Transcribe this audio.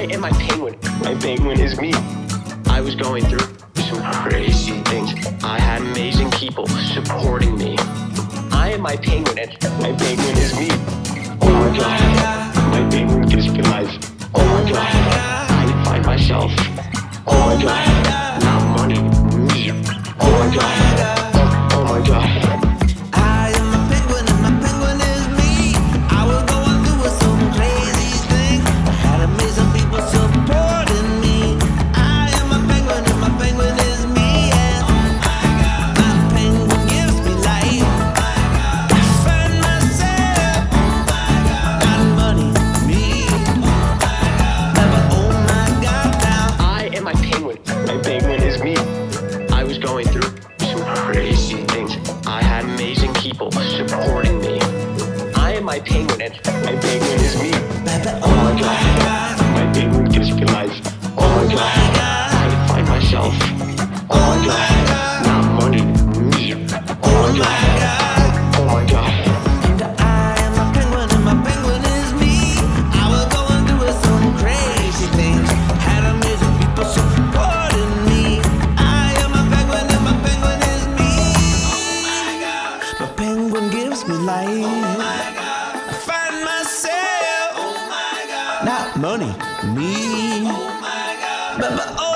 I am my penguin. My penguin is me. I was going through some crazy things. I had amazing people supporting me. I am my penguin, and my penguin is me. Oh my god, my penguin gives me life. Oh my god, I find myself. Oh my god, not money, me. Oh my god, people supporting me. I am my penguin, and my penguin is me. Oh my god, penguin gives me life. Oh my God! I find myself, oh my God! not money, me, oh my God! but, but